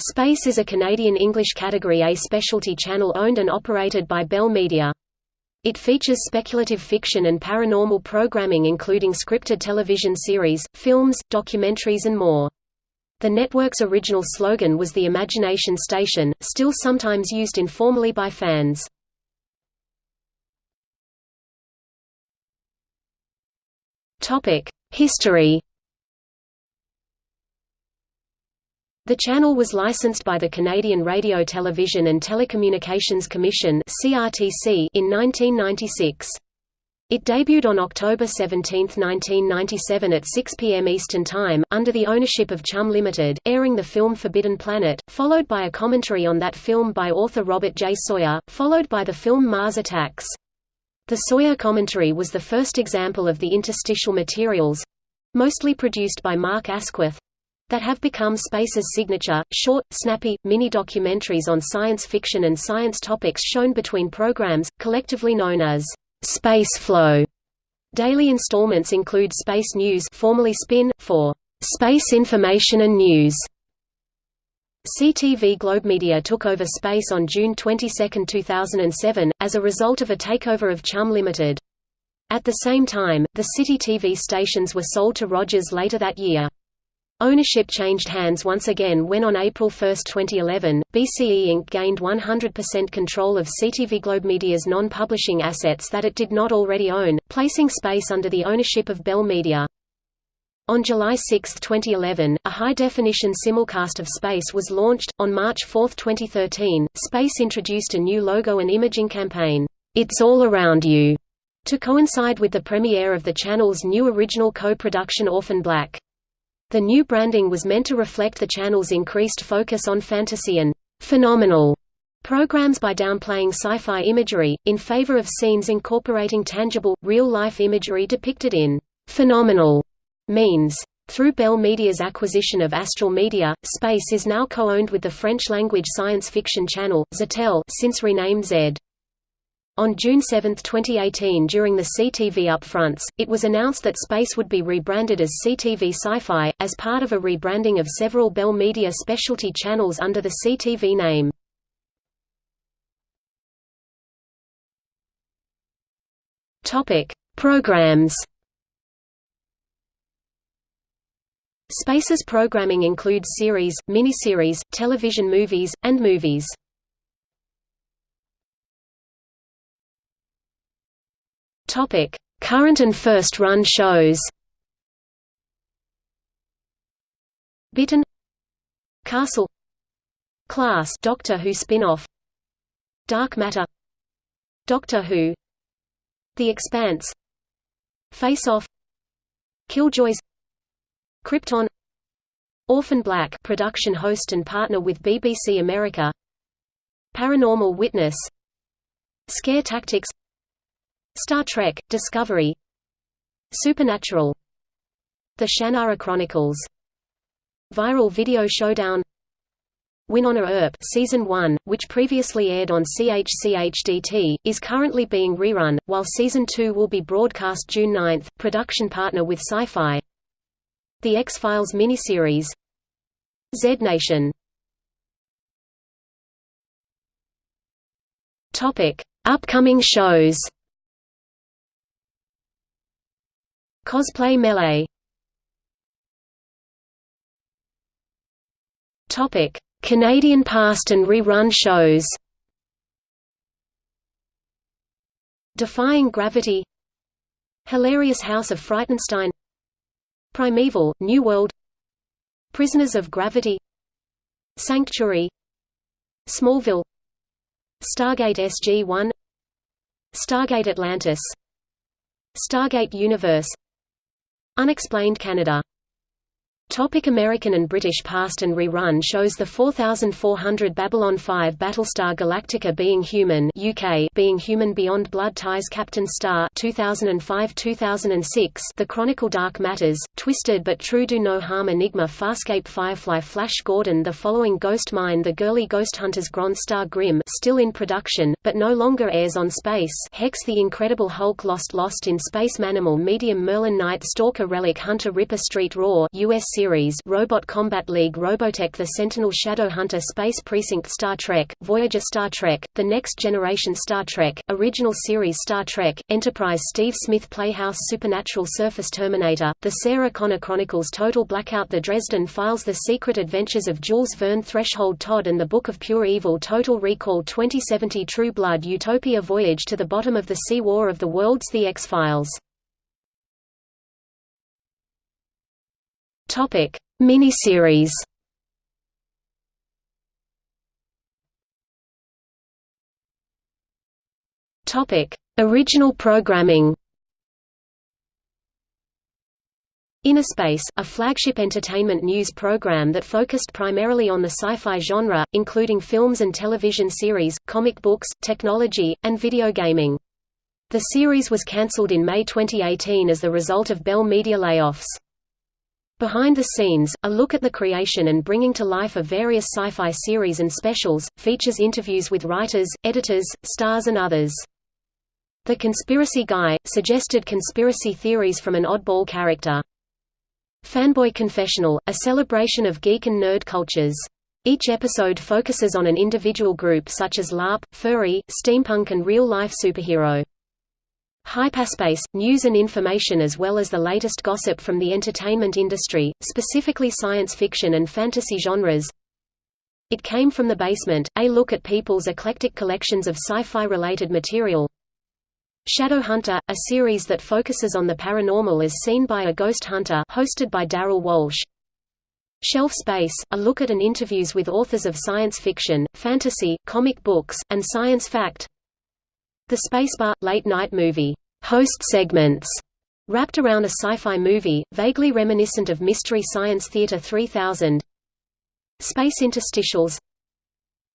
Space is a Canadian English Category A specialty channel owned and operated by Bell Media. It features speculative fiction and paranormal programming including scripted television series, films, documentaries and more. The network's original slogan was the Imagination Station, still sometimes used informally by fans. History The channel was licensed by the Canadian Radio Television and Telecommunications Commission in 1996. It debuted on October 17, 1997 at 6 p.m. Eastern Time, under the ownership of Chum Limited, airing the film Forbidden Planet, followed by a commentary on that film by author Robert J. Sawyer, followed by the film Mars Attacks. The Sawyer commentary was the first example of the interstitial materials—mostly produced by Mark Asquith, that have become Space's signature, short, snappy, mini-documentaries on science fiction and science topics shown between programs, collectively known as Space Flow. Daily installments include Space News formerly Spin, for Space Information and News. CTV Globemedia took over Space on June 22, 2007, as a result of a takeover of Chum Limited. At the same time, the City TV stations were sold to Rogers later that year. Ownership changed hands once again when on April 1, 2011, BCE Inc. gained 100% control of CTV Globemedia's non-publishing assets that it did not already own, placing Space under the ownership of Bell Media. On July 6, 2011, a high-definition simulcast of Space was launched. On March 4, 2013, Space introduced a new logo and imaging campaign, It's All Around You, to coincide with the premiere of the channel's new original co-production Orphan Black. The new branding was meant to reflect the channel's increased focus on fantasy and phenomenal programs by downplaying sci-fi imagery, in favor of scenes incorporating tangible, real-life imagery depicted in phenomenal means. Through Bell Media's acquisition of Astral Media, Space is now co-owned with the French-language science fiction channel, Ztélé since renamed Zed. On June 7, 2018 during the CTV upfronts, it was announced that Space would be rebranded as CTV Sci-Fi, as part of a rebranding of several Bell Media specialty channels under the CTV name. Programs Space's programming includes series, miniseries, television movies, and movies. Topic: Current and first-run shows. Bitten. Castle. Class. Doctor Who spin-off. Dark Matter. Doctor Who. The Expanse. Face Off. Killjoys. Krypton. Orphan Black production host and partner with BBC America. Paranormal Witness. Scare Tactics Star Trek – Discovery Supernatural The Shannara Chronicles Viral Video Showdown Wynonna Earp season 1, which previously aired on CHCHDT, is currently being rerun, while season 2 will be broadcast June 9. Production partner with Syfy. The X-Files miniseries. Z Nation. Upcoming shows. Cosplay Melee. Topic: Canadian past and rerun shows. Defying Gravity. Hilarious House of Frightenstein. Primeval, New World. Prisoners of Gravity. Sanctuary. Smallville. Stargate SG-1 Stargate Atlantis. Stargate Universe Unexplained Canada Topic American and British past and rerun shows the 4400 Babylon 5 Battlestar Galactica Being Human UK Being Human Beyond Blood Ties Captain Star 2005-2006 The Chronicle Dark Matters Twisted but True Do No Harm Enigma Farscape Firefly Flash Gordon The following Ghost Mine The Girly Ghost Hunters Grand Star Grimm still in production but no longer airs on Space Hex The Incredible Hulk Lost Lost in Space Manimal Medium Merlin Night Stalker Relic Hunter Ripper Street Raw US series Robot Combat League Robotech The Sentinel Shadowhunter Space Precinct Star Trek, Voyager Star Trek, The Next Generation Star Trek, Original Series Star Trek, Enterprise Steve Smith Playhouse Supernatural Surface Terminator, The Sarah Connor Chronicles Total Blackout The Dresden Files The Secret Adventures of Jules Verne Threshold Todd and the Book of Pure Evil Total Recall 2070 True Blood Utopia Voyage to the Bottom of the Sea War of the Worlds The X-Files Topic: Miniseries. Topic: Original programming. Inner Space, a flagship entertainment news program that focused primarily on the sci-fi genre, including films and television series, comic books, technology, and video gaming. The series was cancelled in May 2018 as the result of Bell Media layoffs. Behind the Scenes, a look at the creation and bringing to life of various sci-fi series and specials, features interviews with writers, editors, stars and others. The Conspiracy Guy, suggested conspiracy theories from an oddball character. Fanboy Confessional, a celebration of geek and nerd cultures. Each episode focuses on an individual group such as LARP, furry, steampunk and real-life superhero. Hyperspace, news and information as well as the latest gossip from the entertainment industry, specifically science fiction and fantasy genres. It came from the basement, a look at people's eclectic collections of sci-fi related material. Shadowhunter, a series that focuses on the paranormal as seen by a ghost hunter hosted by Daryl Walsh. Shelf Space, a look at and interviews with authors of science fiction, fantasy, comic books, and science fact. The Spacebar – late-night movie, host segments, wrapped around a sci-fi movie, vaguely reminiscent of Mystery Science Theater 3000 Space interstitials.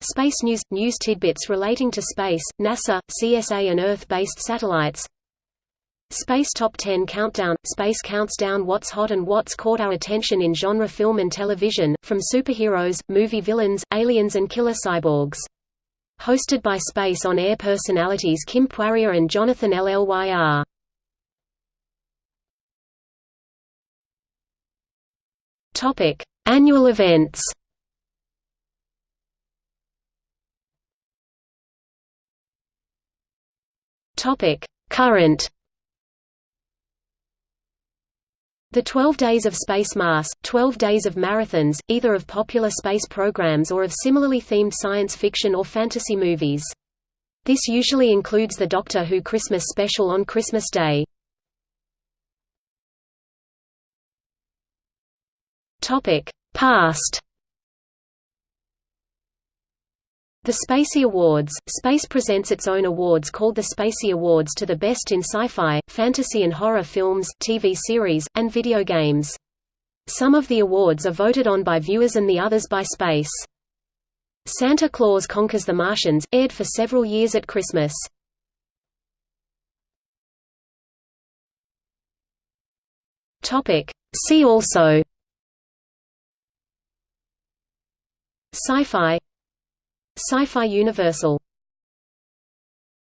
Space news – news tidbits relating to space, NASA, CSA and Earth-based satellites. Space Top 10 Countdown – Space counts down what's hot and what's caught our attention in genre film and television, from superheroes, movie villains, aliens and killer cyborgs hosted by Space on Air personalities Kim Poirier and Jonathan Llyr. Topic: Annual events. Topic: Current The 12 Days of Space Mass, 12 Days of Marathons, either of popular space programs or of similarly themed science fiction or fantasy movies. This usually includes the Doctor Who Christmas special on Christmas Day. Past The Spacey Awards – Space presents its own awards called the Spacey Awards to the best in sci-fi, fantasy and horror films, TV series, and video games. Some of the awards are voted on by viewers and the others by Space. Santa Claus Conquers the Martians, aired for several years at Christmas. See also Sci-fi Syfy Universal